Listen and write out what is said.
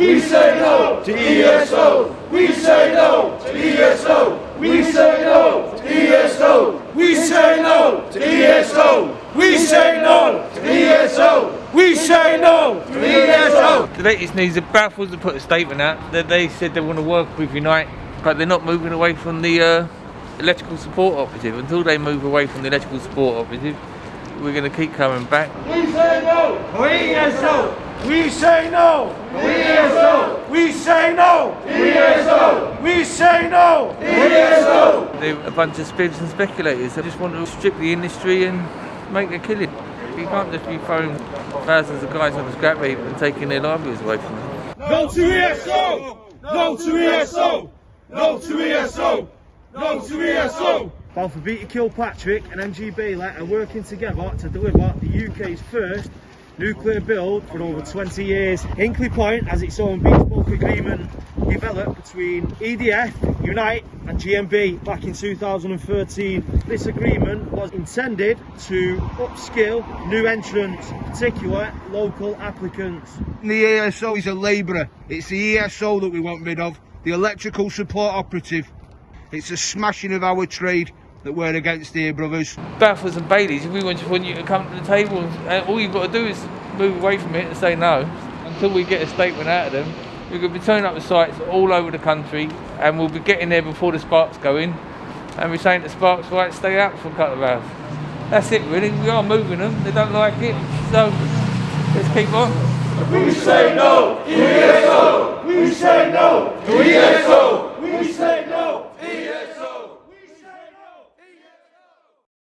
We say no to ESO. We say no to ESO. We say no to ESO. We say no to ESO. We say no to ESO. We say no to ESO. The latest news, the Balfours have put a statement out that they said they want to work with Unite, but they're not moving away from the uh, electrical support operative. Until they move away from the electrical support operative, we're going to keep coming back. We say no to ESO. We say no to ESO. We say no to ESO. We say no to ESO. They're a bunch of spivs and speculators that just want to strip the industry and make a killing. You can't just be throwing thousands of guys on the scrap heap and taking their livelihoods away from them. No to ESO! No to ESO! No to ESO! No to ESO! Balfour Beatty Kilpatrick and NG Bailey are working together to deliver the UK's first nuclear build for over 20 years. Hinkley Point has its own bespoke agreement developed between EDF, Unite and GMB back in 2013. This agreement was intended to upskill new entrants, particular local applicants. The ESO is a labourer. It's the ESO that we want rid of, the electrical support operative. It's a smashing of our trade that we're against here, brothers. Balfours and Baileys, if we want, to want you to come to the table, and all you've got to do is move away from it and say no until we get a statement out of them. We're going to be turning up the sites all over the country, and we'll be getting there before the sparks go in. And we're saying to sparks, right, stay out for a couple of hours. That's it, really. We are moving them. They don't like it, so let's keep on. We say no to ESO! We say no to ESO! We say no!